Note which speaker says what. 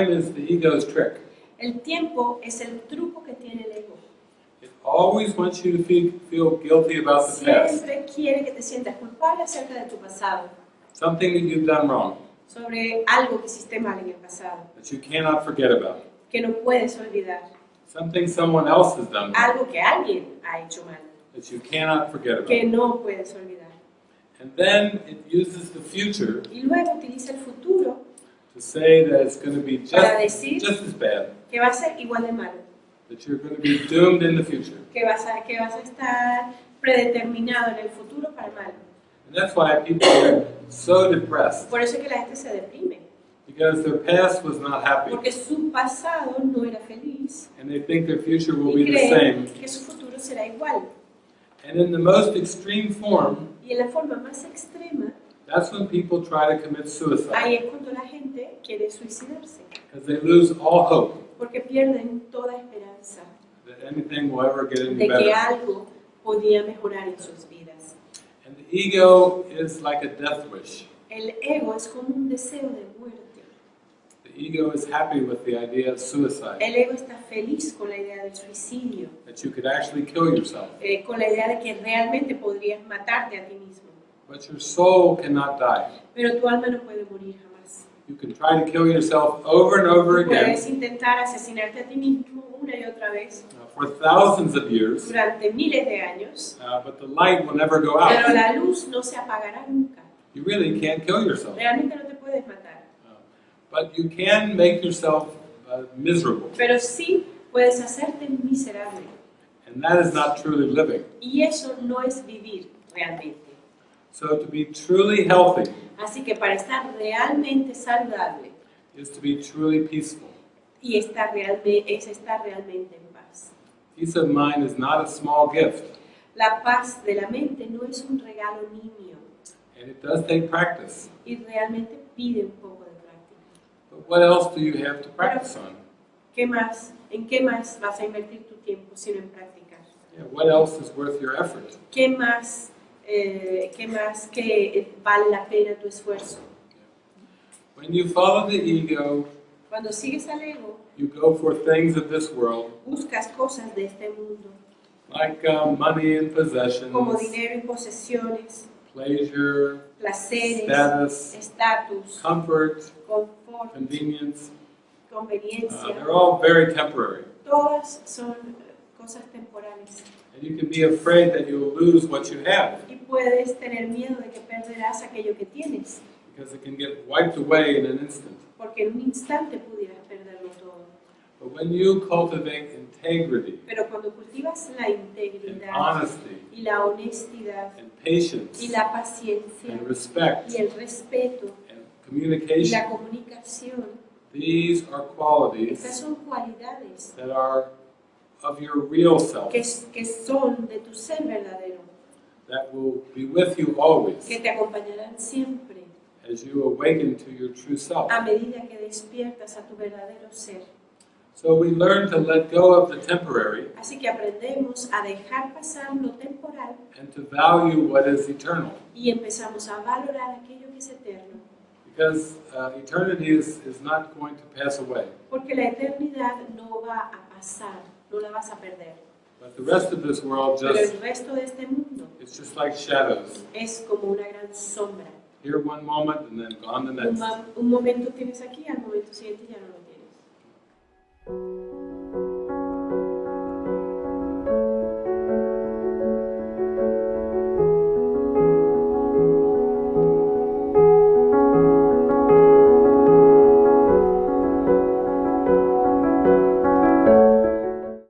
Speaker 1: Time is the ego's trick.
Speaker 2: El tiempo es el truco que tiene el ego.
Speaker 1: It always wants you to feel, feel guilty about the past,
Speaker 2: Siempre quiere que te sientas culpable acerca de tu pasado,
Speaker 1: something that you've done wrong,
Speaker 2: sobre algo que hiciste mal en el pasado,
Speaker 1: that you cannot forget about,
Speaker 2: que no puedes olvidar,
Speaker 1: something someone else has done wrong,
Speaker 2: algo que alguien ha hecho mal,
Speaker 1: that you cannot forget
Speaker 2: que
Speaker 1: about.
Speaker 2: no puedes olvidar.
Speaker 1: And then it uses the future
Speaker 2: Y luego utiliza el futuro
Speaker 1: to say that it's going to be just, as bad,
Speaker 2: que va a ser igual de malo,
Speaker 1: that you're going to be doomed in the future.
Speaker 2: que vas a, que vas a estar predeterminado en el futuro para el mal.
Speaker 1: And that's why people are so depressed,
Speaker 2: Por eso es que la gente se deprime,
Speaker 1: because their past was not happy,
Speaker 2: porque su pasado no era feliz
Speaker 1: and they think their future will
Speaker 2: y
Speaker 1: be the same.
Speaker 2: que su futuro será igual.
Speaker 1: And in the most extreme form,
Speaker 2: Y en la forma más extrema,
Speaker 1: that's when people try to commit suicide,
Speaker 2: ahí es cuando la gente quiere suicidarse,
Speaker 1: because they lose all hope
Speaker 2: porque pierden toda esperanza
Speaker 1: that anything will ever get any
Speaker 2: de que
Speaker 1: better.
Speaker 2: algo podía mejorar en sus vidas.
Speaker 1: And the ego is like a death wish.
Speaker 2: El ego es como un deseo de muerte.
Speaker 1: The ego is happy with the idea of suicide,
Speaker 2: El ego está feliz con la idea del suicidio,
Speaker 1: that you could actually kill yourself.
Speaker 2: eh, con la idea de que realmente podrías matarte a ti mismo.
Speaker 1: But your soul cannot die.
Speaker 2: Pero tu alma no puede morir jamás.
Speaker 1: You can try to kill yourself over and over again
Speaker 2: puedes intentar asesinarte a ti mismo una y otra vez
Speaker 1: uh, for thousands of years,
Speaker 2: durante miles de años,
Speaker 1: uh, but the light will never go
Speaker 2: pero
Speaker 1: out.
Speaker 2: la luz no se apagará nunca.
Speaker 1: You really can't kill yourself.
Speaker 2: Realmente no te puedes matar.
Speaker 1: Uh, but you can make yourself miserable,
Speaker 2: Pero sí puedes hacerte miserable.
Speaker 1: and that is not truly living.
Speaker 2: Y eso no es vivir realmente.
Speaker 1: So to be truly healthy
Speaker 2: Así que para estar realmente saludable
Speaker 1: is to be truly peaceful.
Speaker 2: y estar realme- es estar realmente en paz.
Speaker 1: Peace of mind is not a small gift,
Speaker 2: La paz de la mente no es un regalo nimio
Speaker 1: and it does take practice.
Speaker 2: y realmente pide un poco de práctica.
Speaker 1: But what else do you have to practice on?
Speaker 2: ¿Qué más? ¿En qué más vas a invertir tu tiempo sino en practicar?
Speaker 1: Yeah, what else is worth your effort?
Speaker 2: ¿Qué más, eh, qué más que vale la pena tu esfuerzo?
Speaker 1: When you follow the ego,
Speaker 2: Cuando sigues al ego,
Speaker 1: you go for things of this world,
Speaker 2: buscas cosas de este mundo,
Speaker 1: like uh, money and possessions,
Speaker 2: como dinero y posesiones,
Speaker 1: pleasure,
Speaker 2: placeres,
Speaker 1: status,
Speaker 2: estatus,
Speaker 1: comfort,
Speaker 2: confort,
Speaker 1: convenience. Uh,
Speaker 2: conveniencia.
Speaker 1: they're all very temporary.
Speaker 2: Todas son eh, cosas temporales.
Speaker 1: And you can be afraid that you'll lose what you have
Speaker 2: puedes tener miedo de que perderás aquello que tienes,
Speaker 1: because it can get wiped away in an instant.
Speaker 2: porque en un instante pudieras perderlo todo.
Speaker 1: But when you cultivate integrity
Speaker 2: Pero cuando cultivas la integridad
Speaker 1: honesty
Speaker 2: y la honestidad
Speaker 1: and patience
Speaker 2: y la paciencia
Speaker 1: and respect
Speaker 2: y el respeto
Speaker 1: and
Speaker 2: y
Speaker 1: communication,
Speaker 2: la comunicación,
Speaker 1: these are
Speaker 2: estas
Speaker 1: qualities
Speaker 2: son cualidades
Speaker 1: that are of your real self
Speaker 2: que, que son de tu ser verdadero,
Speaker 1: that will be with you always
Speaker 2: que te acompañarán siempre
Speaker 1: as you awaken to your true self.
Speaker 2: a medida que despiertas a tu verdadero ser.
Speaker 1: So we learn to let go of the temporary
Speaker 2: Así que aprendemos a dejar pasar lo temporal
Speaker 1: and to value what is eternal.
Speaker 2: y empezamos a valorar aquello que es eterno,
Speaker 1: Because uh, eternity is, is not going to pass away.
Speaker 2: porque la eternidad no va a pasar, no la vas a perder.
Speaker 1: But the rest of this world
Speaker 2: Pero
Speaker 1: just,
Speaker 2: el resto de este mundo
Speaker 1: it's just like shadows.
Speaker 2: es como una gran sombra.
Speaker 1: Here one moment and then gone the
Speaker 2: Un,
Speaker 1: next.
Speaker 2: ma- un momento tienes aquí, al momento siguiente ya no lo.